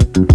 you.